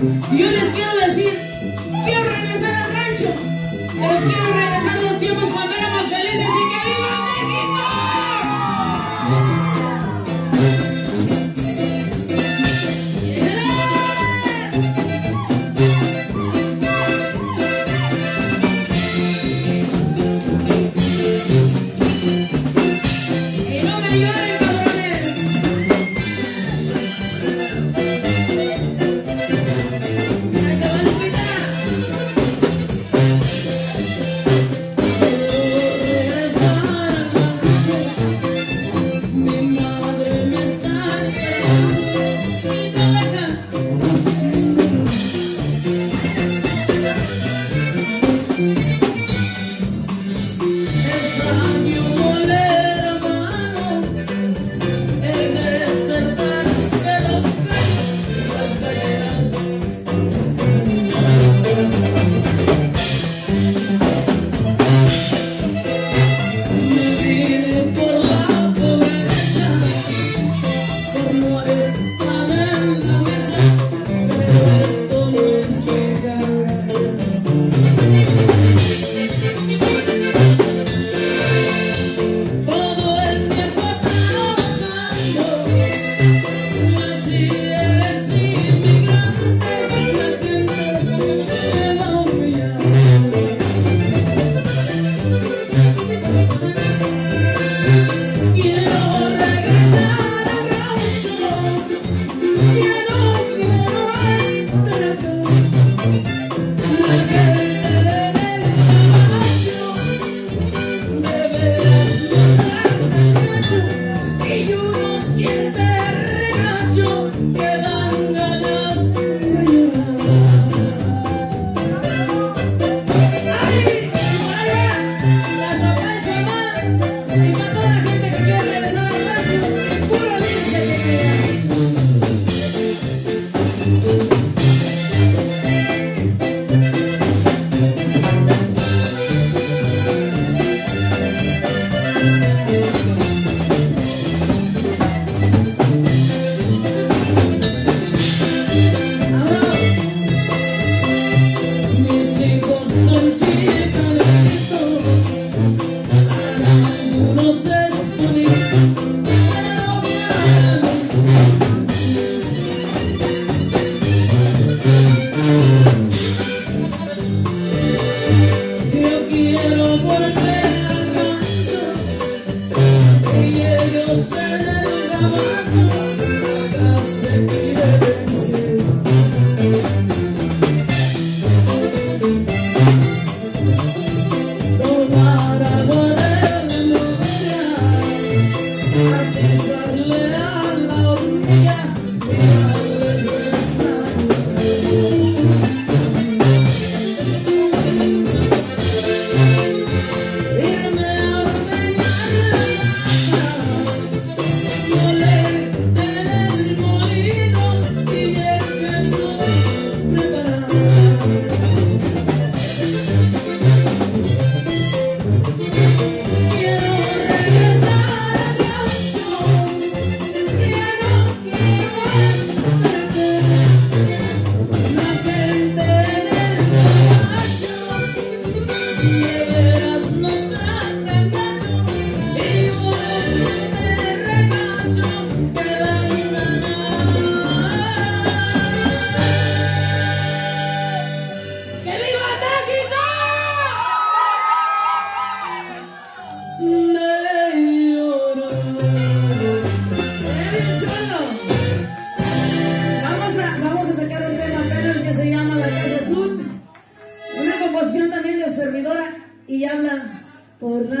Y yo les quiero decir, quiero regresar al rancho,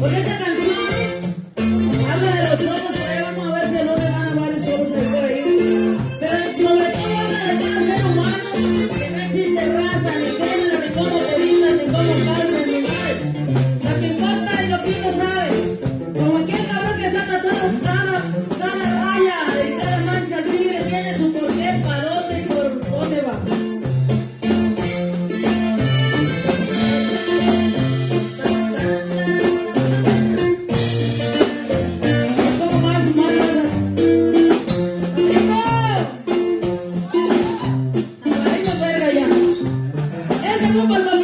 원래 네. 不不不